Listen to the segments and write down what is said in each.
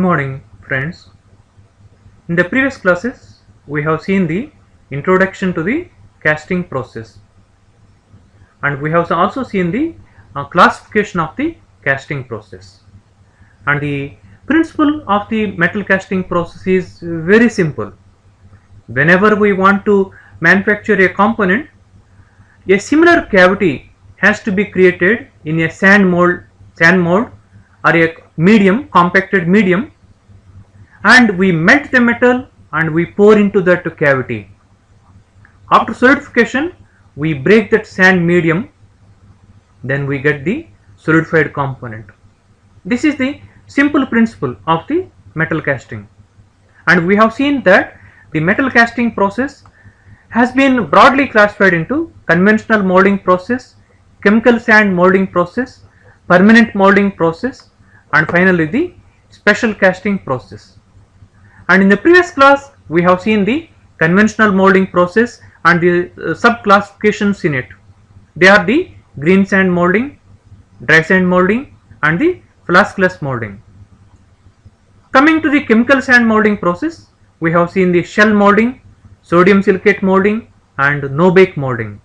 Good morning friends. In the previous classes we have seen the introduction to the casting process and we have also seen the uh, classification of the casting process and the principle of the metal casting process is very simple. Whenever we want to manufacture a component a similar cavity has to be created in a sand mold sand mold or a medium compacted medium and we melt the metal and we pour into that cavity. After solidification we break that sand medium then we get the solidified component. This is the simple principle of the metal casting and we have seen that the metal casting process has been broadly classified into conventional molding process, chemical sand molding process, permanent molding process and finally the special casting process. And in the previous class we have seen the conventional molding process and the uh, sub classifications in it. They are the green sand molding, dry sand molding and the flaskless molding. Coming to the chemical sand molding process, we have seen the shell molding, sodium silicate molding and no bake molding.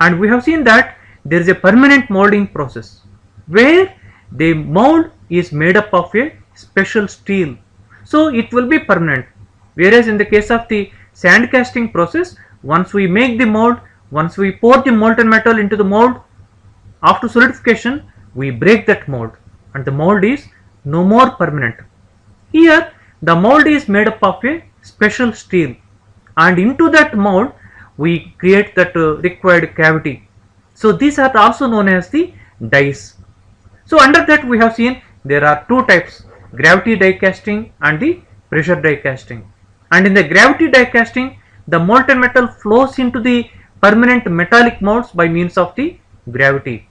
And we have seen that there is a permanent molding process where the mold is made up of a special steel. So it will be permanent. Whereas in the case of the sand casting process, once we make the mold, once we pour the molten metal into the mold, after solidification, we break that mold and the mold is no more permanent. Here the mold is made up of a special steel and into that mold we create that uh, required cavity. So these are also known as the dies. So under that we have seen there are two types gravity die casting and the pressure die casting. And in the gravity die casting the molten metal flows into the permanent metallic molds by means of the gravity.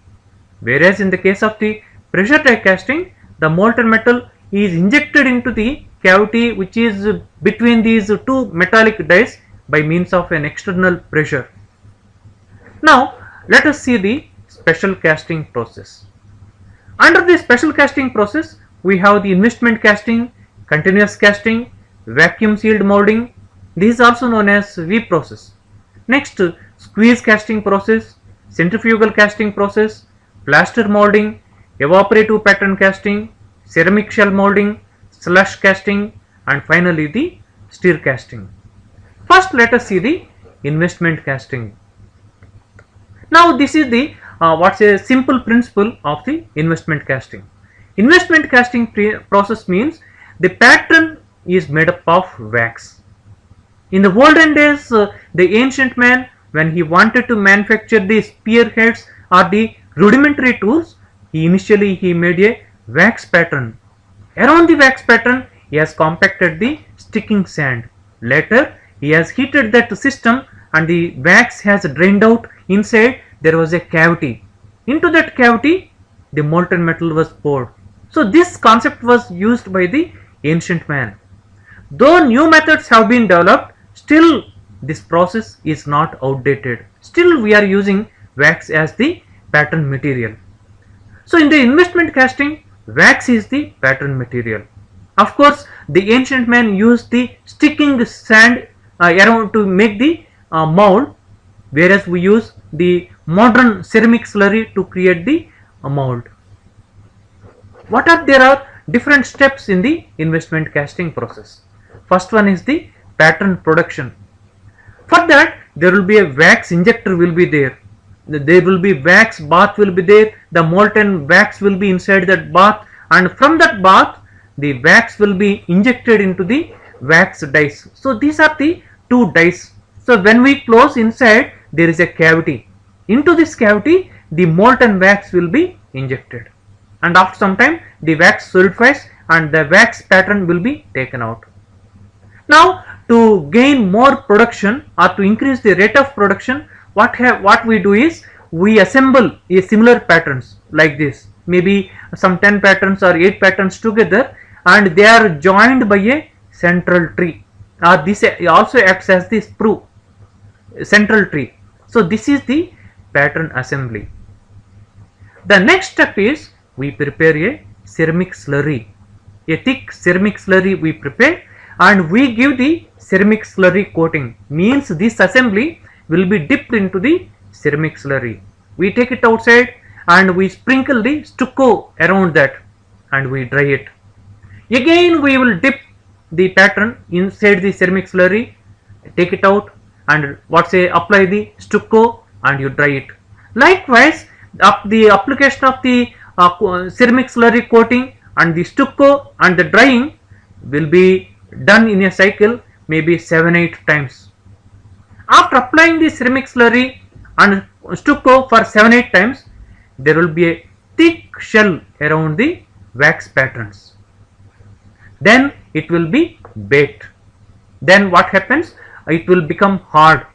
Whereas in the case of the pressure die casting the molten metal is injected into the cavity which is between these two metallic dies by means of an external pressure. Now let us see the special casting process. Under the special casting process we have the investment casting, continuous casting, vacuum sealed molding. This is also known as V process. Next squeeze casting process, centrifugal casting process, plaster molding, evaporative pattern casting, ceramic shell molding, slush casting and finally the stir casting. First let us see the investment casting. Now this is the uh, what's a simple principle of the investment casting. Investment casting process means the pattern is made up of wax. In the olden days uh, the ancient man when he wanted to manufacture the spearheads or the rudimentary tools he initially he made a wax pattern Around the wax pattern, he has compacted the sticking sand. Later, he has heated that system and the wax has drained out. Inside, there was a cavity. Into that cavity, the molten metal was poured. So, this concept was used by the ancient man. Though new methods have been developed, still this process is not outdated. Still, we are using wax as the pattern material. So, in the investment casting, wax is the pattern material. Of course, the ancient man used the sticking sand uh, around to make the uh, mold, whereas we use the modern ceramic slurry to create the mold. What are there are different steps in the investment casting process. First one is the pattern production. For that, there will be a wax injector will be there there will be wax bath will be there the molten wax will be inside that bath and from that bath the wax will be injected into the wax dies so these are the two dies so when we close inside there is a cavity. Into this cavity the molten wax will be injected. And after some time the wax solidifies and the wax pattern will be taken out. Now to gain more production or to increase the rate of production what have what we do is we assemble a similar patterns like this. Maybe some 10 patterns or 8 patterns together and they are joined by a central tree. Uh, this also acts as the sprue central tree so this is the pattern assembly the next step is we prepare a ceramic slurry a thick ceramic slurry we prepare and we give the ceramic slurry coating means this assembly will be dipped into the ceramic slurry. We take it outside and we sprinkle the stucco around that and we dry it. Again we will dip the pattern inside the ceramic slurry, take it out and what say apply the stucco and you dry it. Likewise, up the application of the uh, ceramic slurry coating and the stucco and the drying will be done in a cycle maybe 7-8 times. After applying the ceramic slurry and stucco for 7-8 times, there will be a thick shell around the wax patterns. Then it will be baked. Then what happens? It will become hard.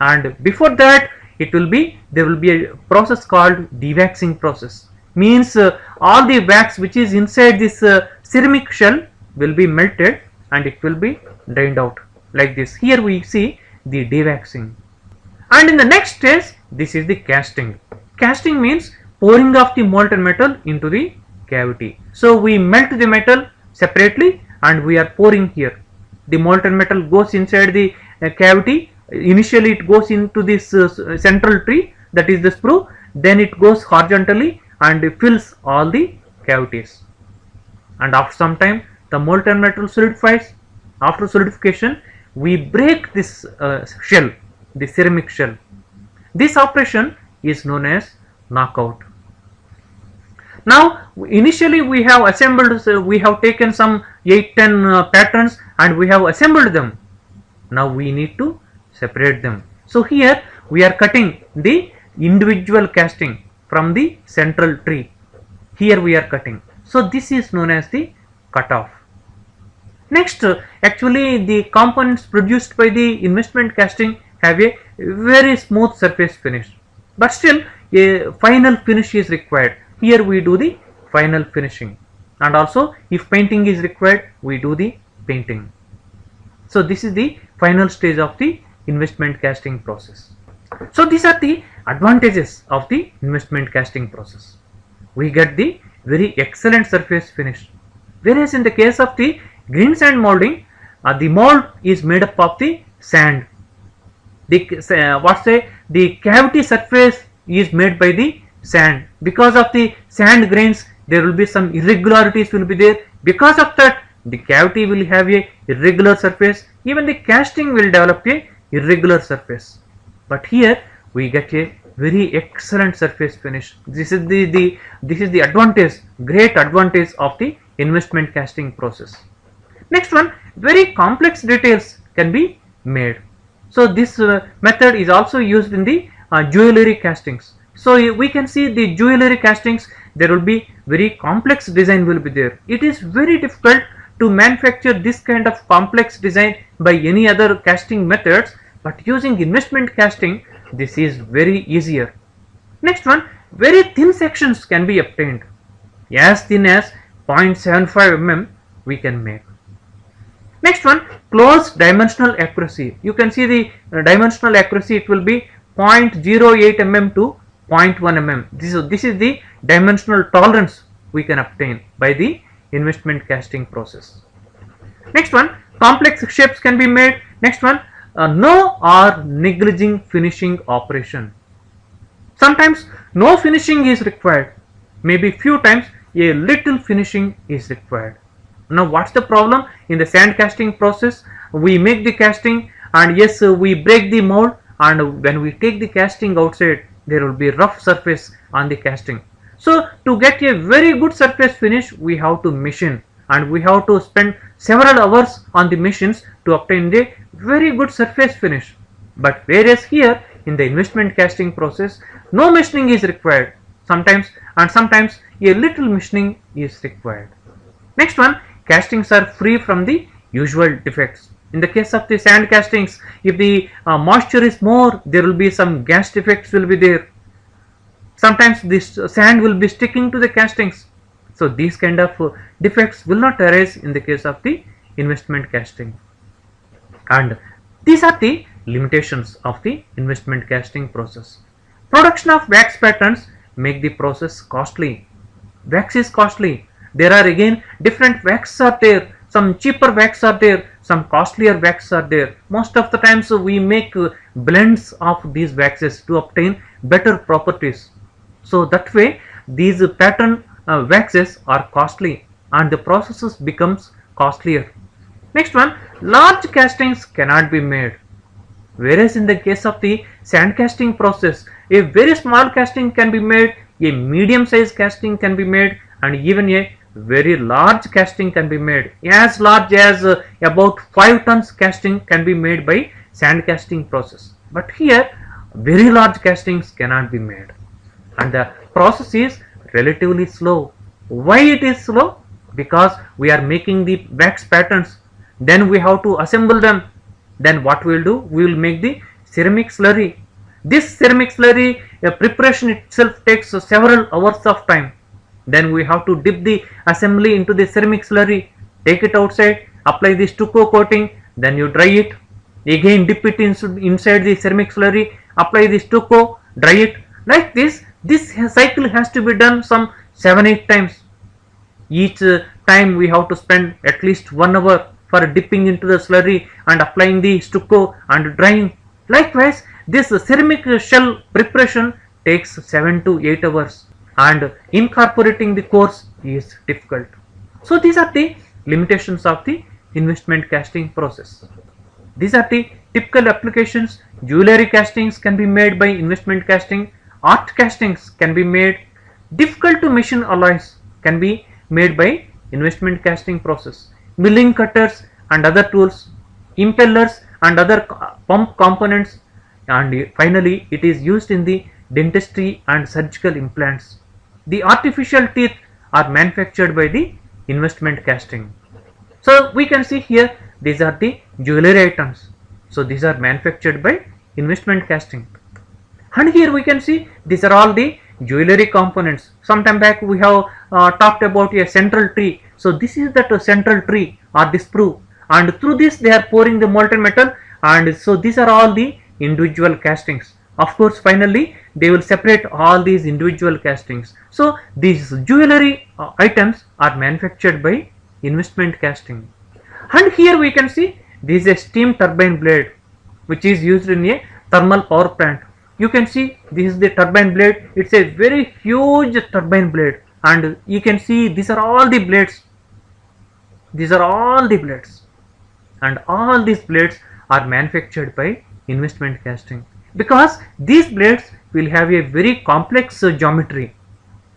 And before that it will be there will be a process called dewaxing process. Means uh, all the wax which is inside this uh, ceramic shell will be melted and it will be drained out. Like this. Here we see the dewaxing and in the next stage this is the casting. Casting means pouring of the molten metal into the cavity. So we melt the metal separately and we are pouring here. The molten metal goes inside the uh, cavity initially it goes into this uh, central tree that is the sprue then it goes horizontally and fills all the cavities. And after some time the molten metal solidifies. After solidification we break this uh, shell the ceramic shell. This operation is known as knockout. Now initially we have assembled so we have taken some 8 10 uh, patterns and we have assembled them now we need to separate them. So here we are cutting the individual casting from the central tree. Here we are cutting. So this is known as the cutoff. Next, actually the components produced by the investment casting have a very smooth surface finish. But still a final finish is required. Here we do the final finishing and also if painting is required we do the painting. So this is the final stage of the investment casting process. So these are the advantages of the investment casting process. We get the very excellent surface finish. Whereas in the case of the green sand molding, uh, the mold is made up of the sand. The uh, what say the cavity surface is made by the sand. Because of the sand grains, there will be some irregularities will be there. Because of that, the cavity will have a irregular surface. Even the casting will develop a irregular surface. But here we get a very excellent surface finish. This is the, the this is the advantage great advantage of the investment casting process. Next one very complex details can be made. So this uh, method is also used in the uh, jewelry castings. So we can see the jewelry castings there will be very complex design will be there. It is very difficult to manufacture this kind of complex design by any other casting methods but using investment casting this is very easier. Next one very thin sections can be obtained as thin as 0.75 mm we can make. Next one close dimensional accuracy you can see the uh, dimensional accuracy it will be 0.08 mm to 0.1 mm this is, this is the dimensional tolerance we can obtain by the investment casting process. Next one complex shapes can be made next one uh, no or negliging finishing operation. Sometimes no finishing is required, maybe few times a little finishing is required. Now what's the problem in the sand casting process? We make the casting and yes we break the mold and when we take the casting outside there will be rough surface on the casting. So to get a very good surface finish we have to machine and we have to spend several hours on the machines to obtain the very good surface finish but whereas here in the investment casting process no machining is required sometimes and sometimes a little machining is required. Next one castings are free from the usual defects. In the case of the sand castings if the uh, moisture is more there will be some gas defects will be there. Sometimes this sand will be sticking to the castings. So these kind of uh, defects will not arise in the case of the investment casting and these are the limitations of the investment casting process. Production of wax patterns make the process costly. Wax is costly there are again different wax are there some cheaper wax are there some costlier wax are there most of the times uh, we make uh, blends of these waxes to obtain better properties so that way these pattern uh, waxes are costly and the processes becomes costlier. Next one large castings cannot be made. Whereas in the case of the sand casting process a very small casting can be made a medium size casting can be made and even a very large casting can be made. As large as uh, about 5 tons casting can be made by sand casting process. But here very large castings cannot be made and the process is relatively slow. Why it is slow? Because we are making the wax patterns. Then we have to assemble them. Then what we will do? We will make the ceramic slurry. This ceramic slurry uh, preparation itself takes uh, several hours of time. Then we have to dip the assembly into the ceramic slurry. Take it outside apply the stucco coating then you dry it. Again dip it in, inside the ceramic slurry apply the stucco dry it. Like this this cycle has to be done some 7 8 times each uh, time we have to spend at least 1 hour for dipping into the slurry and applying the stucco and drying likewise this ceramic shell preparation takes 7 to 8 hours and incorporating the cores is difficult. So these are the limitations of the investment casting process. These are the typical applications. Jewelry castings can be made by investment casting. Art castings can be made. Difficult to machine alloys can be made by investment casting process. Milling cutters and other tools, impellers and other pump components and finally it is used in the dentistry and surgical implants. The artificial teeth are manufactured by the investment casting. So we can see here these are the jewelry items. So these are manufactured by investment casting. And here we can see these are all the jewelry components. Some time back we have uh, talked about a central tree. So this is that central tree or this sprue. And through this they are pouring the molten metal. And so these are all the individual castings. Of course finally they will separate all these individual castings. So these jewelry uh, items are manufactured by investment casting. And here we can see this is a steam turbine blade which is used in a thermal power plant you can see this is the turbine blade. It's a very huge turbine blade. And you can see these are all the blades. These are all the blades. And all these blades are manufactured by investment casting. Because these blades will have a very complex uh, geometry.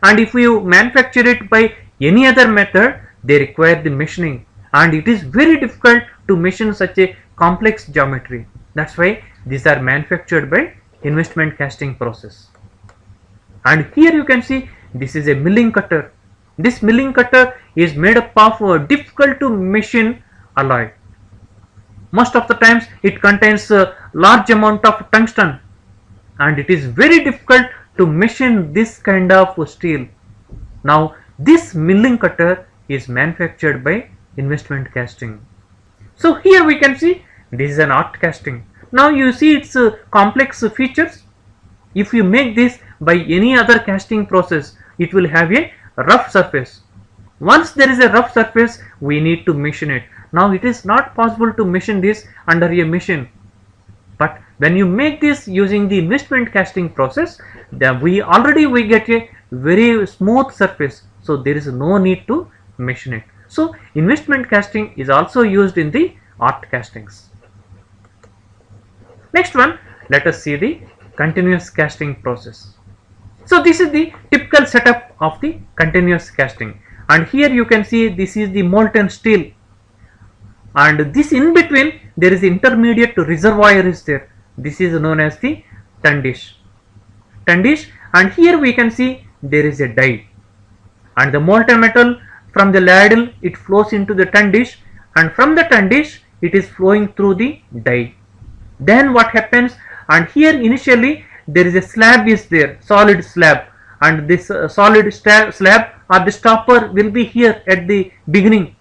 And if you manufacture it by any other method they require the machining. And it is very difficult to machine such a complex geometry. That's why these are manufactured by investment casting process. And here you can see this is a milling cutter. This milling cutter is made up of a difficult to machine alloy. Most of the times it contains a large amount of tungsten and it is very difficult to machine this kind of steel. Now this milling cutter is manufactured by investment casting. So here we can see this is an art casting now you see its uh, complex features. If you make this by any other casting process it will have a rough surface. Once there is a rough surface we need to machine it. Now it is not possible to machine this under a machine. But when you make this using the investment casting process then we already we get a very smooth surface. So there is no need to machine it. So investment casting is also used in the art castings next one let us see the continuous casting process. So this is the typical setup of the continuous casting. And here you can see this is the molten steel. And this in between there is intermediate reservoir is there. This is known as the tundish tundish and here we can see there is a die and the molten metal from the ladle it flows into the tundish and from the tundish it is flowing through the die then what happens? And here initially there is a slab is there solid slab. And this uh, solid slab or the stopper will be here at the beginning.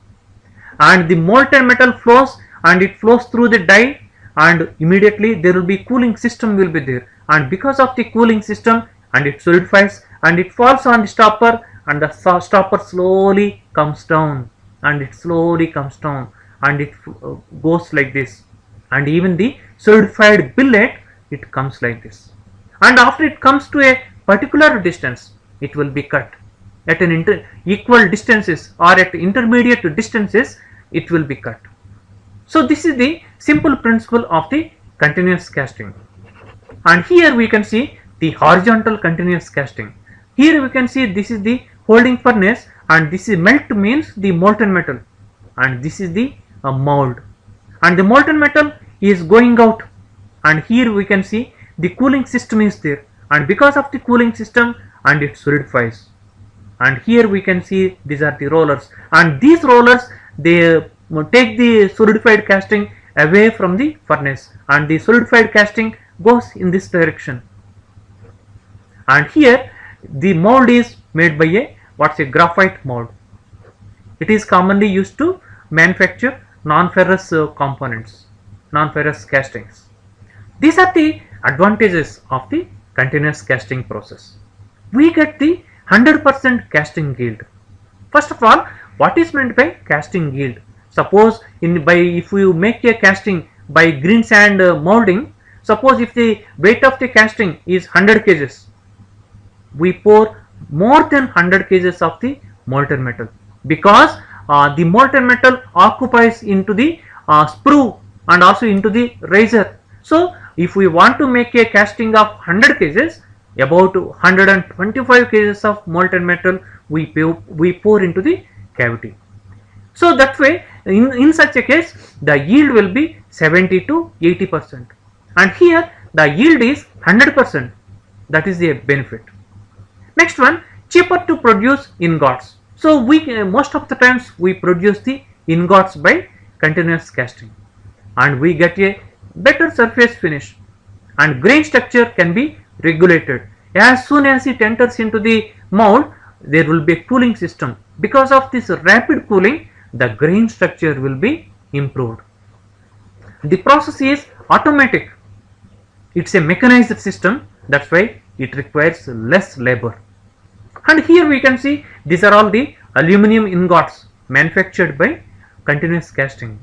And the molten metal flows and it flows through the die and immediately there will be cooling system will be there. And because of the cooling system and it solidifies and it falls on the stopper and the stopper slowly comes down. And it slowly comes down and it uh, goes like this. And even the solidified billet it comes like this. And after it comes to a particular distance it will be cut. At an equal distances or at intermediate distances it will be cut. So this is the simple principle of the continuous casting. And here we can see the horizontal continuous casting. Here we can see this is the holding furnace and this is melt means the molten metal. And this is the uh, mold. And the molten metal is going out. And here we can see the cooling system is there. And because of the cooling system and it solidifies. And here we can see these are the rollers. And these rollers they uh, take the solidified casting away from the furnace. And the solidified casting goes in this direction. And here the mold is made by a what's a graphite mold. It is commonly used to manufacture non-ferrous uh, components non-ferrous castings. These are the advantages of the continuous casting process. We get the 100% casting yield. First of all what is meant by casting yield? Suppose in by if you make a casting by green sand uh, molding suppose if the weight of the casting is 100 kgs we pour more than 100 kgs of the molten metal. Because uh, the molten metal occupies into the uh, sprue and also into the riser so if we want to make a casting of 100 kgs about 125 kgs of molten metal we, we pour into the cavity. So that way in, in such a case the yield will be 70 to 80 percent. And here the yield is 100 percent. That is the benefit. Next one cheaper to produce ingots. So we uh, most of the times we produce the ingots by continuous casting and we get a better surface finish. And grain structure can be regulated. As soon as it enters into the mold there will be a cooling system. Because of this rapid cooling the grain structure will be improved. The process is automatic. It's a mechanized system. That's why it requires less labor. And here we can see these are all the aluminum ingots manufactured by continuous casting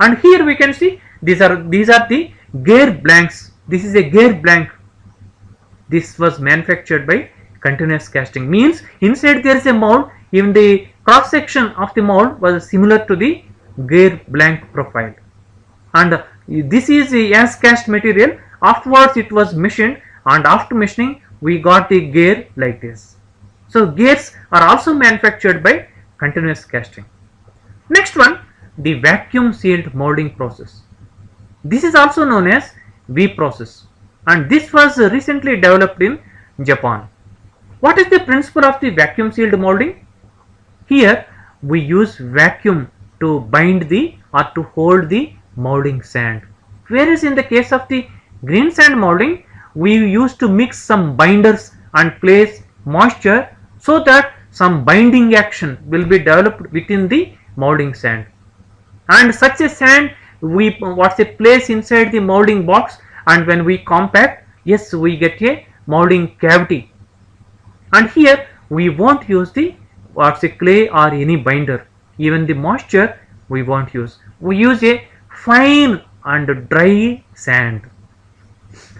and here we can see these are these are the gear blanks. This is a gear blank. This was manufactured by continuous casting. Means inside there is a mold even the cross section of the mold was similar to the gear blank profile. And this is as cast material. Afterwards it was machined. And after machining we got the gear like this. So gears are also manufactured by continuous casting. Next one, the vacuum sealed molding process. This is also known as V process and this was recently developed in Japan. What is the principle of the vacuum sealed molding? Here we use vacuum to bind the or to hold the molding sand. Whereas in the case of the green sand molding, we used to mix some binders and place moisture so that some binding action will be developed within the molding sand and such a sand we what's a place inside the molding box? And when we compact yes we get a molding cavity. And here we won't use the what's a clay or any binder. Even the moisture we won't use. We use a fine and dry sand.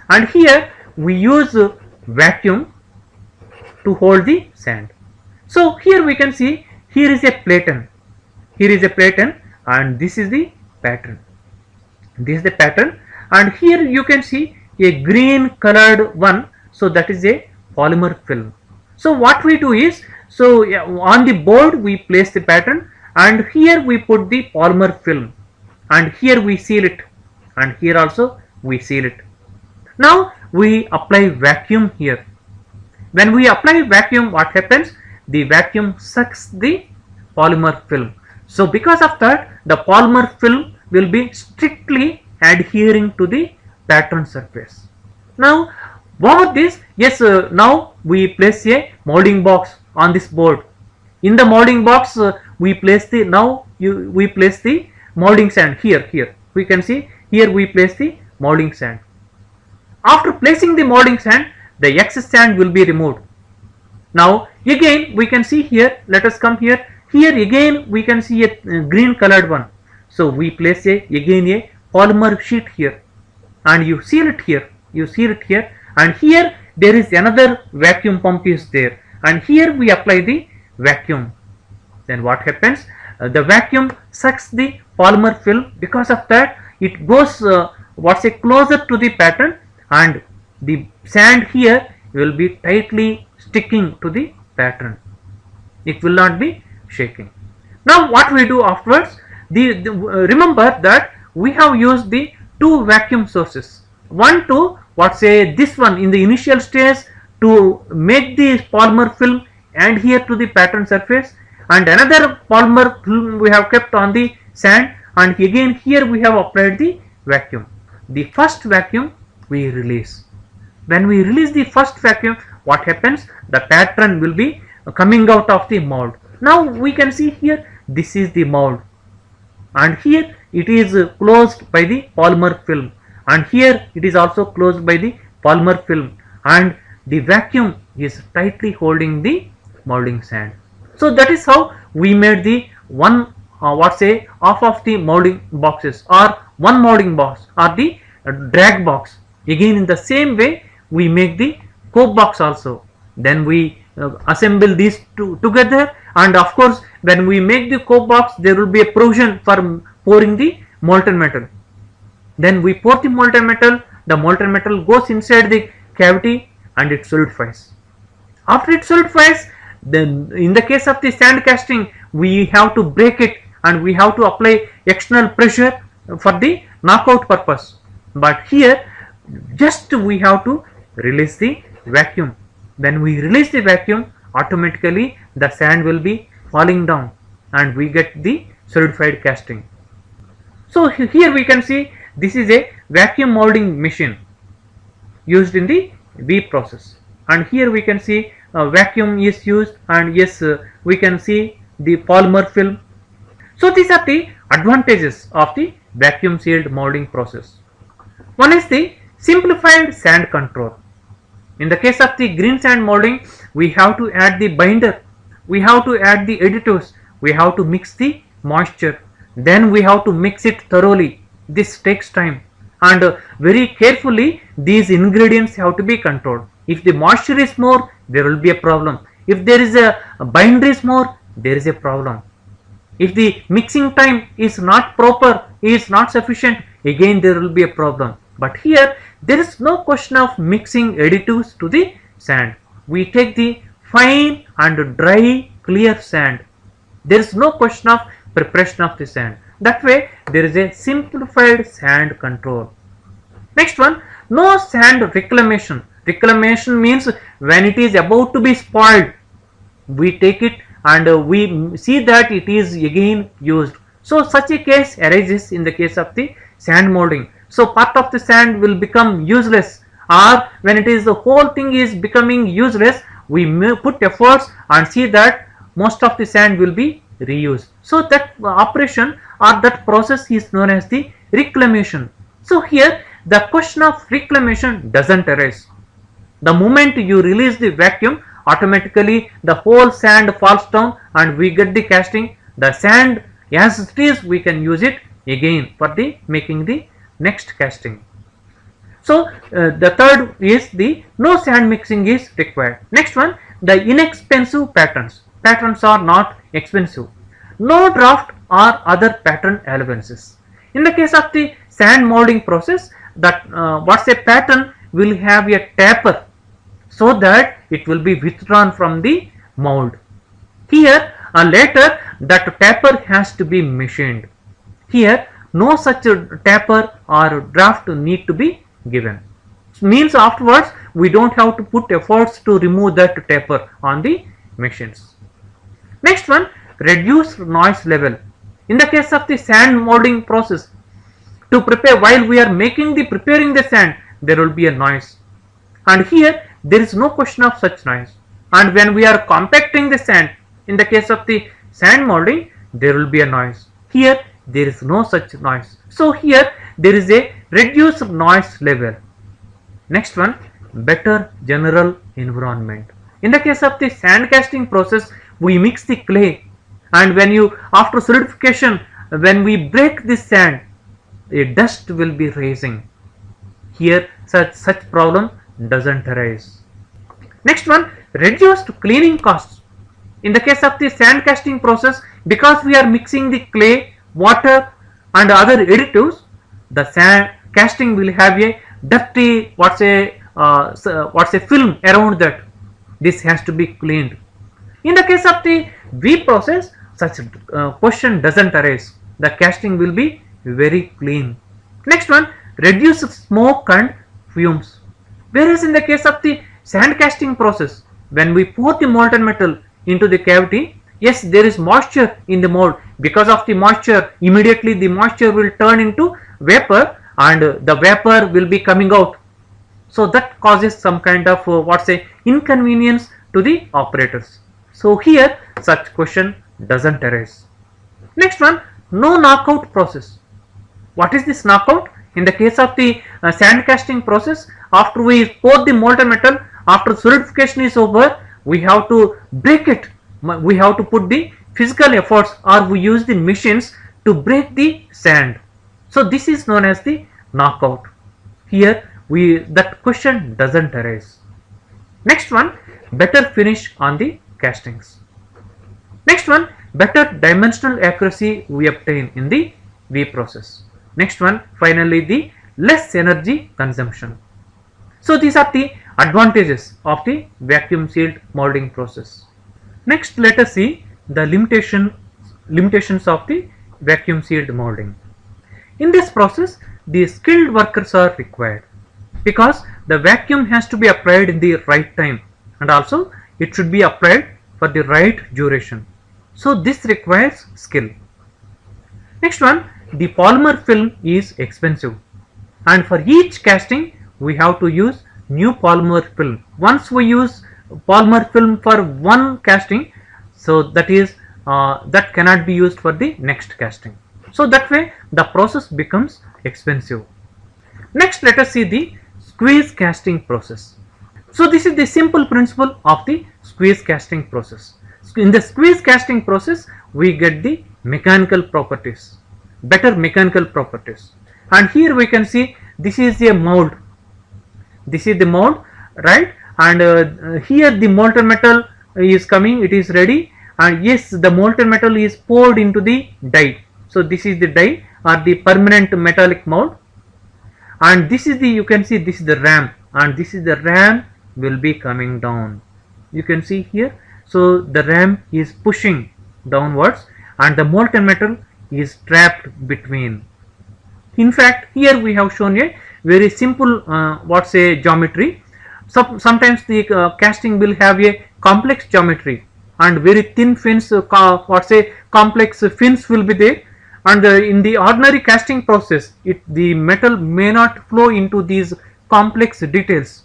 And here we use vacuum to hold the sand. So here we can see here is a platen, here is a platen and this is the pattern. This is the pattern and here you can see a green colored one so that is a polymer film. So what we do is so on the board we place the pattern and here we put the polymer film and here we seal it and here also we seal it. Now we apply vacuum here when we apply vacuum what happens? The vacuum sucks the polymer film. So because of that the polymer film will be strictly adhering to the pattern surface. Now over this yes uh, now we place a molding box on this board. In the molding box uh, we place the now you we place the molding sand here here we can see here we place the molding sand. After placing the molding sand the excess sand will be removed now again we can see here let us come here here again we can see a uh, green colored one. So we place a again a polymer sheet here. And you seal it here. You seal it here. And here there is another vacuum pump is there. And here we apply the vacuum. Then what happens? Uh, the vacuum sucks the polymer film. Because of that it goes uh, what's a closer to the pattern. And the sand here will be tightly sticking to the pattern. It will not be shaking. Now what we do afterwards the, the uh, remember that we have used the two vacuum sources. One to what say this one in the initial stage to make the polymer film and here to the pattern surface. And another polymer film we have kept on the sand. And again here we have applied the vacuum. The first vacuum we release. When we release the first vacuum what happens? The pattern will be coming out of the mold now we can see here this is the mold and here it is closed by the polymer film. And here it is also closed by the polymer film. And the vacuum is tightly holding the molding sand. So that is how we made the one uh, what say half of the molding boxes or one molding box or the uh, drag box. Again in the same way we make the cope box also. Then we uh, assemble these two together. And of course when we make the cope box there will be a provision for pouring the molten metal. Then we pour the molten metal. The molten metal goes inside the cavity and it solidifies. After it solidifies then in the case of the sand casting we have to break it and we have to apply external pressure for the knockout purpose. But here just we have to release the vacuum when we release the vacuum automatically the sand will be falling down and we get the solidified casting. So here we can see this is a vacuum molding machine used in the V process. And here we can see a vacuum is used and yes uh, we can see the polymer film. So these are the advantages of the vacuum sealed molding process. One is the simplified sand control in the case of the green sand molding we have to add the binder we have to add the additives we have to mix the moisture then we have to mix it thoroughly. This takes time. And uh, very carefully these ingredients have to be controlled. If the moisture is more there will be a problem. If there is a, a binder is more there is a problem. If the mixing time is not proper is not sufficient again there will be a problem. But here there is no question of mixing additives to the sand. We take the fine and dry clear sand. There is no question of preparation of the sand. That way there is a simplified sand control. Next one, no sand reclamation. Reclamation means when it is about to be spoiled, we take it and we see that it is again used. So such a case arises in the case of the sand molding so part of the sand will become useless. Or when it is the whole thing is becoming useless we put efforts and see that most of the sand will be reused. So that operation or that process is known as the reclamation. So here the question of reclamation doesn't arise. The moment you release the vacuum automatically the whole sand falls down and we get the casting. The sand as it is we can use it again for the making the next casting. So uh, the third is the no sand mixing is required. Next one the inexpensive patterns. Patterns are not expensive. No draft or other pattern allowances. In the case of the sand molding process that uh, what's a pattern will have a taper so that it will be withdrawn from the mold. Here uh, later that taper has to be machined. Here no such taper or draft need to be given. Means afterwards we don't have to put efforts to remove that taper on the machines. Next one reduce noise level. In the case of the sand molding process to prepare while we are making the preparing the sand there will be a noise and here there is no question of such noise and when we are compacting the sand in the case of the sand molding there will be a noise here there is no such noise. So here there is a reduced noise level. Next one better general environment. In the case of the sand casting process we mix the clay and when you after solidification when we break this sand a dust will be rising here such such problem doesn't arise next one reduced cleaning costs in the case of the sand casting process because we are mixing the clay water and other additives the sand casting will have a dirty what's a uh, what's a film around that. This has to be cleaned. In the case of the V process such uh, question doesn't arise. The casting will be very clean. Next one reduce smoke and fumes. Whereas in the case of the sand casting process when we pour the molten metal into the cavity yes there is moisture in the mold. Because of the moisture immediately the moisture will turn into vapor and the vapor will be coming out. So that causes some kind of uh, what's a inconvenience to the operators. So here such question doesn't arise. Next one no knockout process. What is this knockout? In the case of the uh, sand casting process after we pour the molten metal after solidification is over we have to break it we have to put the physical efforts or we use the machines to break the sand. So this is known as the knockout. Here we that question doesn't arise. Next one better finish on the castings. Next one better dimensional accuracy we obtain in the V process. Next one finally the less energy consumption. So these are the advantages of the vacuum sealed molding process next let us see the limitation limitations of the vacuum sealed molding. In this process the skilled workers are required because the vacuum has to be applied in the right time and also it should be applied for the right duration. So this requires skill. Next one the polymer film is expensive and for each casting we have to use new polymer film. Once we use polymer film for one casting. So that is uh, that cannot be used for the next casting. So that way the process becomes expensive. Next let us see the squeeze casting process. So this is the simple principle of the squeeze casting process. In the squeeze casting process we get the mechanical properties better mechanical properties. And here we can see this is a mold. This is the mold right and uh, here the molten metal is coming it is ready. And yes the molten metal is poured into the die. So this is the die or the permanent metallic mold and this is the you can see this is the ram. And this is the ram will be coming down. You can see here. So the ram is pushing downwards and the molten metal is trapped between. In fact here we have shown a very simple uh, a geometry so, sometimes the uh, casting will have a complex geometry and very thin fins uh, what's a complex fins will be there. And uh, in the ordinary casting process it the metal may not flow into these complex details.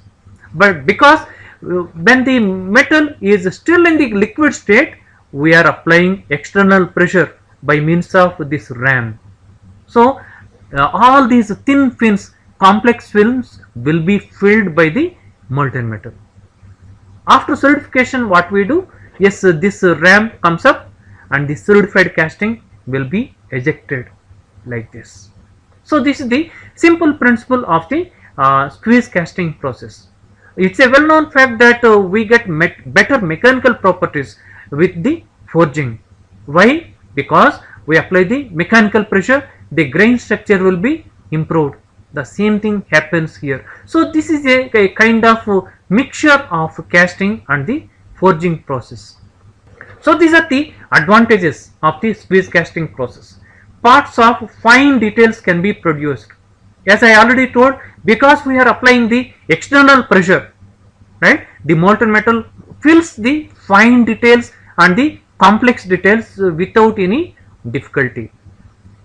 But because uh, when the metal is still in the liquid state we are applying external pressure by means of this ram. So all these thin fins complex films will be filled by the molten metal. After solidification what we do? Yes this ram comes up and the solidified casting will be ejected like this. So this is the simple principle of the uh, squeeze casting process. It's a well known fact that uh, we get better mechanical properties with the forging. Why? Because we apply the mechanical pressure the grain structure will be improved the same thing happens here. So this is a, a kind of uh, mixture of casting and the forging process. So these are the advantages of the squeeze casting process. Parts of fine details can be produced. As I already told because we are applying the external pressure right the molten metal fills the fine details and the complex details without any difficulty.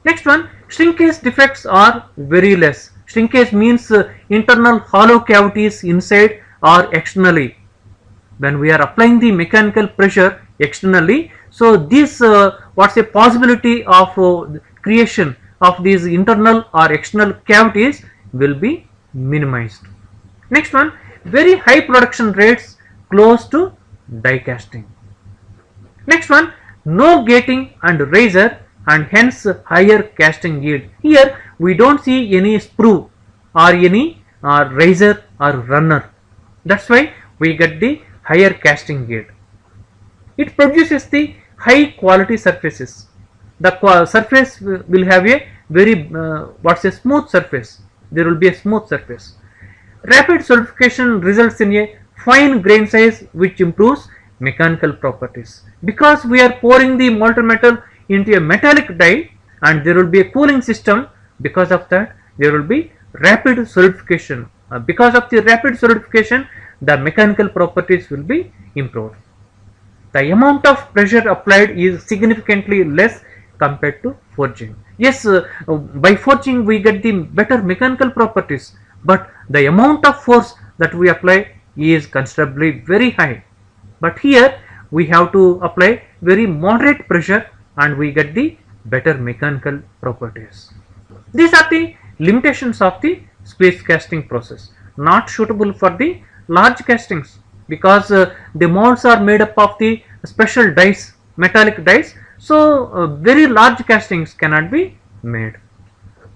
Next one shrinkage defects are very less shrinkage means uh, internal hollow cavities inside or externally. When we are applying the mechanical pressure externally so this uh, what's a possibility of uh, creation of these internal or external cavities will be minimized. Next one very high production rates close to die casting. Next one no gating and riser and hence higher casting yield. Here we don't see any sprue or any uh, riser or runner. That's why we get the higher casting yield. It produces the high quality surfaces. The surface will have a very uh, what's a smooth surface. There will be a smooth surface. Rapid solidification results in a fine grain size which improves mechanical properties. Because we are pouring the molten metal into a metallic die and there will be a cooling system because of that there will be rapid solidification. Uh, because of the rapid solidification the mechanical properties will be improved. The amount of pressure applied is significantly less compared to forging. Yes, uh, by forging we get the better mechanical properties, but the amount of force that we apply is considerably very high. But here we have to apply very moderate pressure and we get the better mechanical properties. These are the limitations of the squeeze casting process, not suitable for the large castings because uh, the molds are made up of the special dies, metallic dies. So, uh, very large castings cannot be made,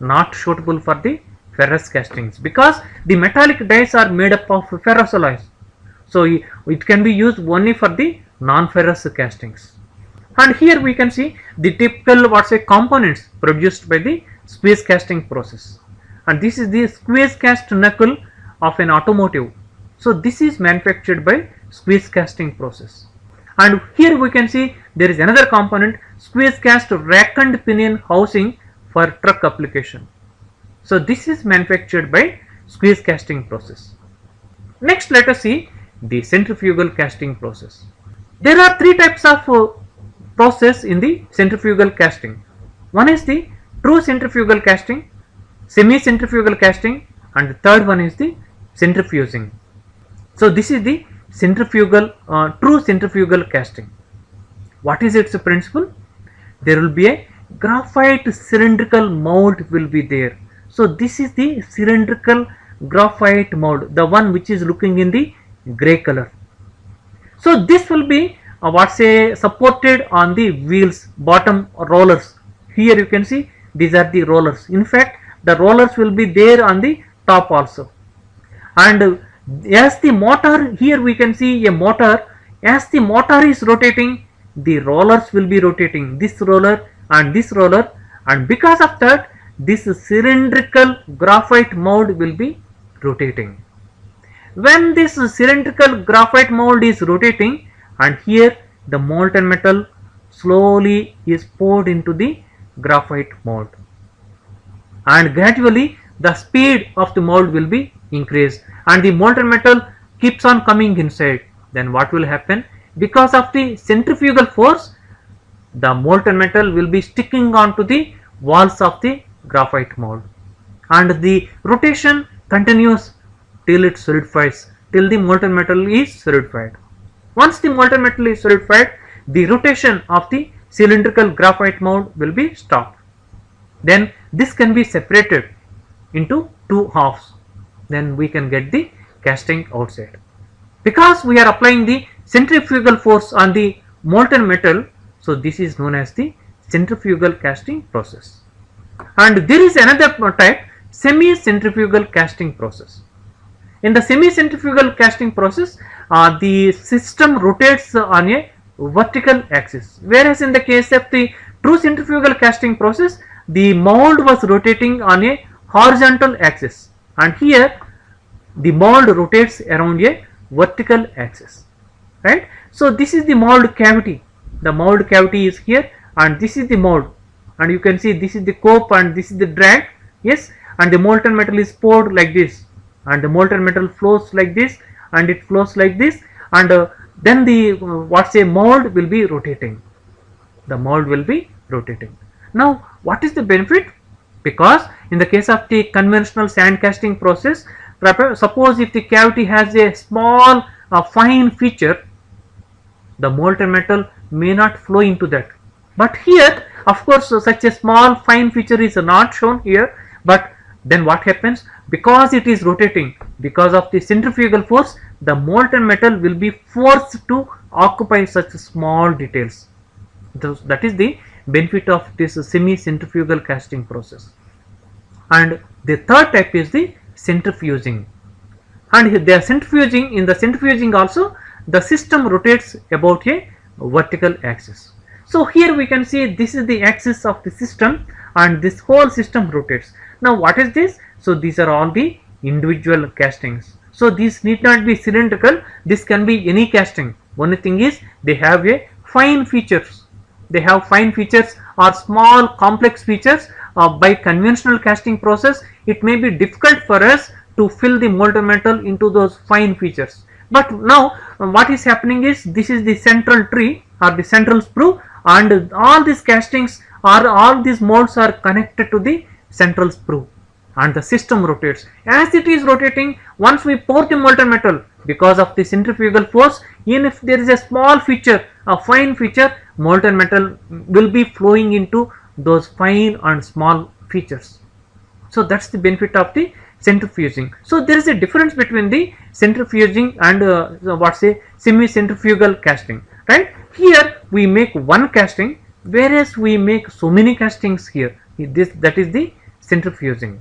not suitable for the ferrous castings because the metallic dies are made up of ferrous alloys. So, it can be used only for the non-ferrous castings. And here we can see the typical what's a components produced by the squeeze casting process. And this is the squeeze cast knuckle of an automotive. So, this is manufactured by squeeze casting process. And here we can see there is another component squeeze cast rack and pinion housing for truck application. So, this is manufactured by squeeze casting process. Next let us see the centrifugal casting process. There are three types of uh, process in the centrifugal casting. One is the true centrifugal casting, semi centrifugal casting and the third one is the centrifuging. So, this is the centrifugal uh, true centrifugal casting. What is its principle? There will be a graphite cylindrical mold will be there. So, this is the cylindrical graphite mold the one which is looking in the gray color. So, this will be uh, what say supported on the wheels bottom rollers. Here you can see these are the rollers. In fact, the rollers will be there on the top also. And as the motor here we can see a motor as the motor is rotating the rollers will be rotating this roller and this roller and because of that this cylindrical graphite mold will be rotating when this cylindrical graphite mold is rotating and here the molten metal slowly is poured into the graphite mold. And gradually the speed of the mold will be increased. And the molten metal keeps on coming inside. Then what will happen? Because of the centrifugal force the molten metal will be sticking onto the walls of the graphite mold. And the rotation continues till it solidifies till the molten metal is solidified. Once the molten metal is solidified the rotation of the cylindrical graphite mold will be stopped. Then this can be separated into two halves then we can get the casting outside. Because we are applying the centrifugal force on the molten metal so this is known as the centrifugal casting process. And there is another type semi centrifugal casting process. In the semi centrifugal casting process uh, the system rotates on a vertical axis. Whereas in the case of the true centrifugal casting process the mold was rotating on a horizontal axis. And here the mold rotates around a vertical axis. Right? So this is the mold cavity. The mold cavity is here and this is the mold. And you can see this is the cope and this is the drag. Yes? And the molten metal is poured like this. And the molten metal flows like this and it flows like this. And uh, then the uh, what's a mold will be rotating. The mold will be rotating. Now what is the benefit? Because in the case of the conventional sand casting process suppose if the cavity has a small uh, fine feature the molten metal may not flow into that. But here of course uh, such a small fine feature is not shown here. But then what happens? Because it is rotating because of the centrifugal force the molten metal will be forced to occupy such small details that is the benefit of this semi-centrifugal casting process. And the third type is the centrifuging. And they are centrifuging, in the centrifuging also the system rotates about a vertical axis. So here we can see this is the axis of the system and this whole system rotates. Now what is this? So these are all the individual castings. So these need not be cylindrical, this can be any casting. Only thing is they have a fine features. They have fine features or small complex features uh, by conventional casting process it may be difficult for us to fill the molten metal into those fine features. But now uh, what is happening is this is the central tree or the central sprue and all these castings or all these molds are connected to the central sprue and the system rotates. As it is rotating once we pour the molten metal because of the centrifugal force even if there is a small feature a fine feature molten metal will be flowing into those fine and small features. So that's the benefit of the centrifuging. So there is a difference between the centrifuging and uh, what say semi centrifugal casting right. Here we make one casting whereas we make so many castings here this that is the centrifuging.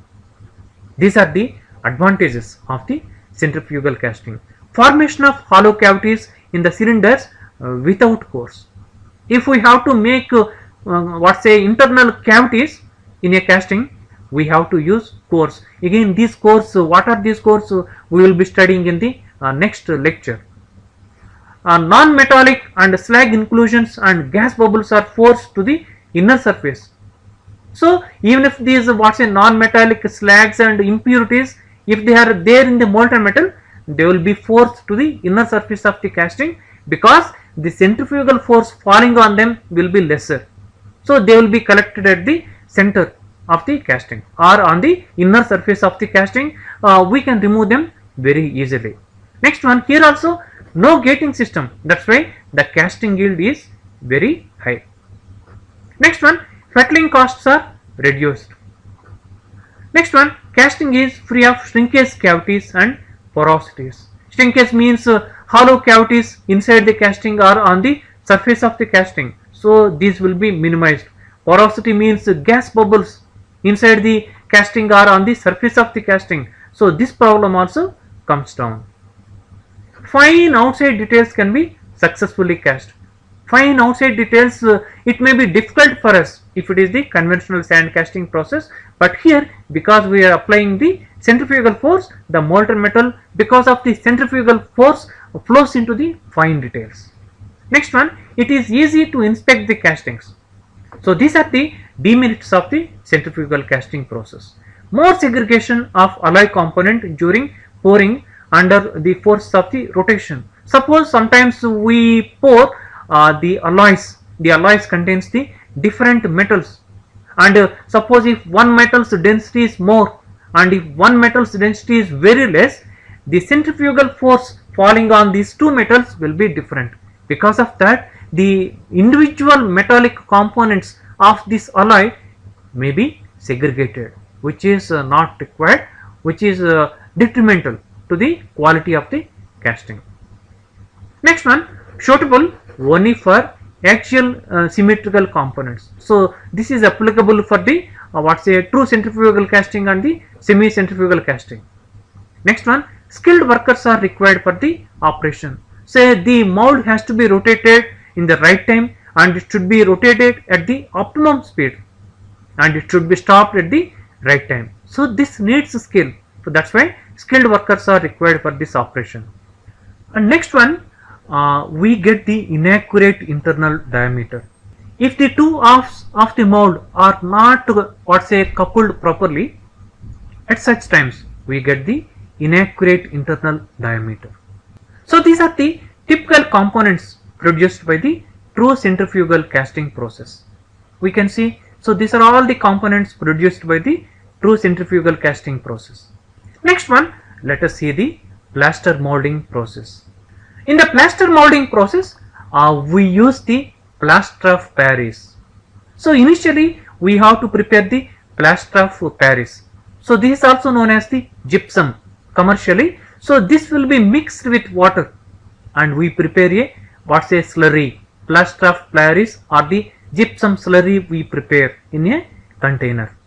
These are the advantages of the centrifugal casting. Formation of hollow cavities in the cylinders uh, without cores. If we have to make uh, uh, what say internal cavities in a casting we have to use cores. Again these cores uh, what are these cores uh, we will be studying in the uh, next lecture. non-metallic and slag inclusions and gas bubbles are forced to the inner surface so even if these what say non-metallic slags and impurities, if they are there in the molten metal, they will be forced to the inner surface of the casting because the centrifugal force falling on them will be lesser. So they will be collected at the center of the casting or on the inner surface of the casting uh, we can remove them very easily. Next one here also no gating system that's why the casting yield is very high. Next one fettling costs are reduced. Next one casting is free of shrinkage cavities and porosities. Shrinkage means uh, hollow cavities inside the casting are on the surface of the casting. So these will be minimized. Porosity means uh, gas bubbles inside the casting are on the surface of the casting. So this problem also comes down. Fine outside details can be successfully cast fine outside details uh, it may be difficult for us if it is the conventional sand casting process. But here because we are applying the centrifugal force the molten metal because of the centrifugal force flows into the fine details. Next one it is easy to inspect the castings. So these are the demerits of the centrifugal casting process. More segregation of alloy component during pouring under the force of the rotation. Suppose sometimes we pour the alloys. The alloys contains the different metals. And uh, suppose if one metal's density is more and if one metal's density is very less the centrifugal force falling on these two metals will be different. Because of that the individual metallic components of this alloy may be segregated which is uh, not required which is uh, detrimental to the quality of the casting. Next one suitable only for axial uh, symmetrical components. So this is applicable for the uh, what's a true centrifugal casting and the semi centrifugal casting. Next one skilled workers are required for the operation. Say the mold has to be rotated in the right time and it should be rotated at the optimum speed and it should be stopped at the right time. So this needs skill. So that's why skilled workers are required for this operation. And next one uh, we get the inaccurate internal diameter. If the two halves of the mold are not what say coupled properly, at such times we get the inaccurate internal diameter. So these are the typical components produced by the true centrifugal casting process. We can see, so these are all the components produced by the true centrifugal casting process. Next one, let us see the plaster molding process. In the plaster molding process, uh, we use the plaster of Paris. So initially we have to prepare the plaster of Paris. So this is also known as the gypsum commercially. So this will be mixed with water and we prepare a what's a slurry plaster of Paris or the gypsum slurry we prepare in a container.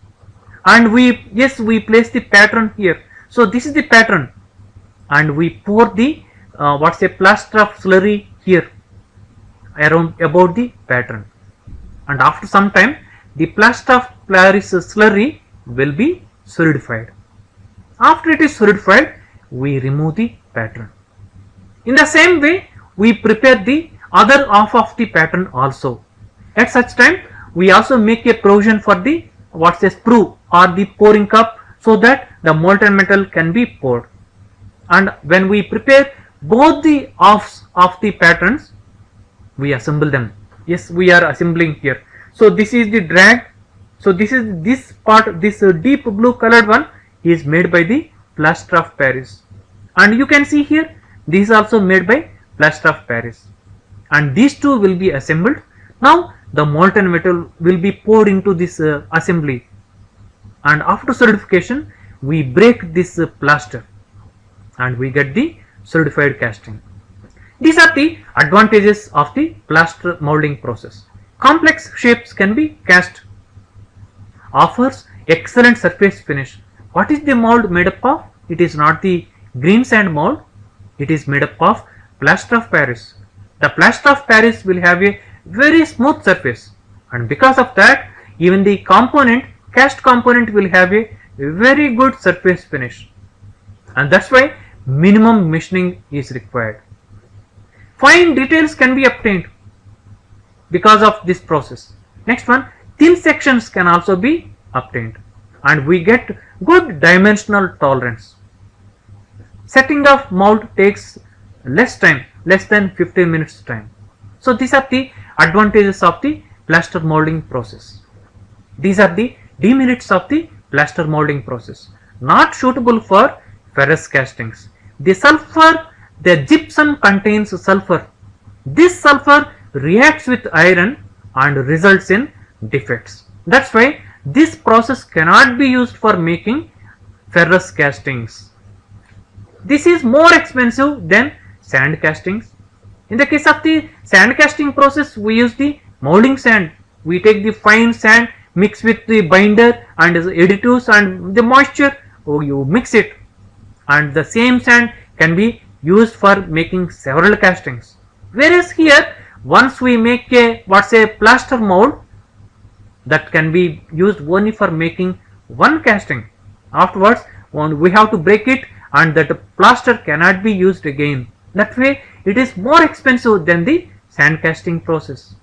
And we, yes, we place the pattern here. So this is the pattern and we pour the uh, what's a plaster of slurry here around about the pattern and after some time the plaster of Paris slurry will be solidified. After it is solidified we remove the pattern. In the same way we prepare the other half of the pattern also. At such time we also make a provision for the what's a sprue or the pouring cup so that the molten metal can be poured and when we prepare both the halves of the patterns we assemble them. Yes we are assembling here. So this is the drag. So this is this part this deep blue colored one is made by the plaster of paris. And you can see here this is also made by plaster of paris. And these two will be assembled. Now the molten metal will be poured into this uh, assembly. And after solidification we break this uh, plaster. And we get the solidified casting. These are the advantages of the plaster molding process. Complex shapes can be cast. Offers excellent surface finish. What is the mold made up of? It is not the green sand mold. It is made up of plaster of Paris. The plaster of Paris will have a very smooth surface and because of that even the component cast component will have a very good surface finish and that's why minimum machining is required. Fine details can be obtained because of this process. Next one, thin sections can also be obtained and we get good dimensional tolerance. Setting of mold takes less time, less than 15 minutes time. So these are the advantages of the plaster molding process. These are the demerits of the plaster molding process. Not suitable for ferrous castings. The sulfur, the gypsum contains sulfur. This sulfur reacts with iron and results in defects. That's why this process cannot be used for making ferrous castings. This is more expensive than sand castings. In the case of the sand casting process, we use the molding sand. We take the fine sand, mix with the binder and additives and the moisture, oh, you mix it and the same sand can be used for making several castings. Whereas here once we make a what's a plaster mold that can be used only for making one casting. Afterwards we have to break it and that plaster cannot be used again. That way it is more expensive than the sand casting process.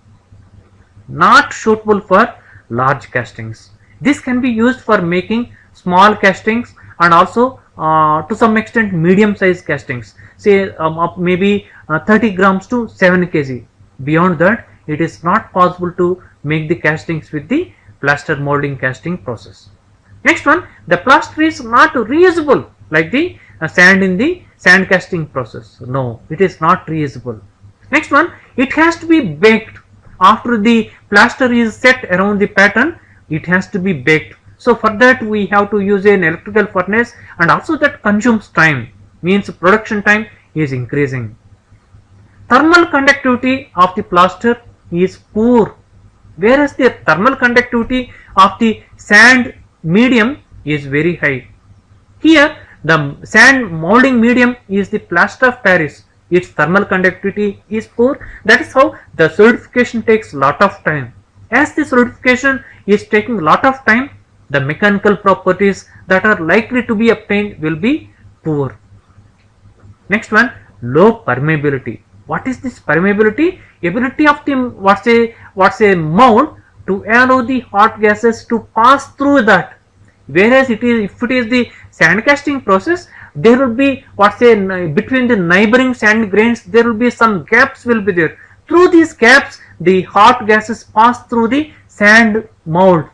Not suitable for large castings. This can be used for making small castings and also to some extent medium size castings. Say um, up maybe uh, 30 grams to 7 kg. Beyond that it is not possible to make the castings with the plaster molding casting process. Next one the plaster is not reusable like the uh, sand in the sand casting process. No it is not reusable. Next one it has to be baked. After the plaster is set around the pattern it has to be baked so for that we have to use an electrical furnace and also that consumes time means production time is increasing. Thermal conductivity of the plaster is poor whereas the thermal conductivity of the sand medium is very high. Here the sand molding medium is the plaster of Paris its thermal conductivity is poor that is how the solidification takes a lot of time. As the solidification is taking a lot of time the mechanical properties that are likely to be obtained will be poor. Next one, low permeability. What is this permeability? Ability of the what's a what's a mold to allow the hot gases to pass through that. Whereas it is if it is the sand casting process, there will be what's a between the neighboring sand grains there will be some gaps will be there. Through these gaps, the hot gases pass through the sand mold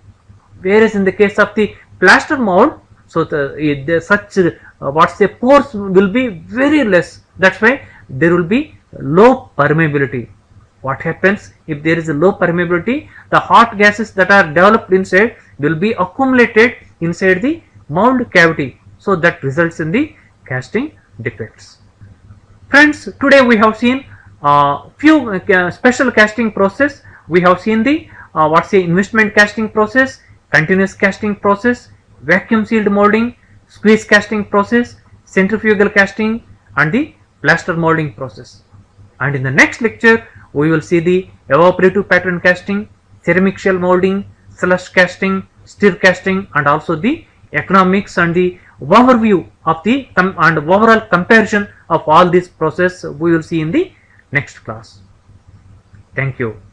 whereas in the case of the plaster mold so the, the such uh, what's the pores will be very less. That's why there will be low permeability. What happens if there is a low permeability? The hot gases that are developed inside will be accumulated inside the mold cavity. So that results in the casting defects. Friends today we have seen uh, few uh, special casting process. We have seen the uh, what's the investment casting process, continuous casting process, vacuum sealed molding, squeeze casting process, centrifugal casting and the plaster molding process. And in the next lecture, we will see the evaporative pattern casting, ceramic shell molding, slush casting, stir casting and also the economics and the overview of the and overall comparison of all these process we will see in the next class. Thank you.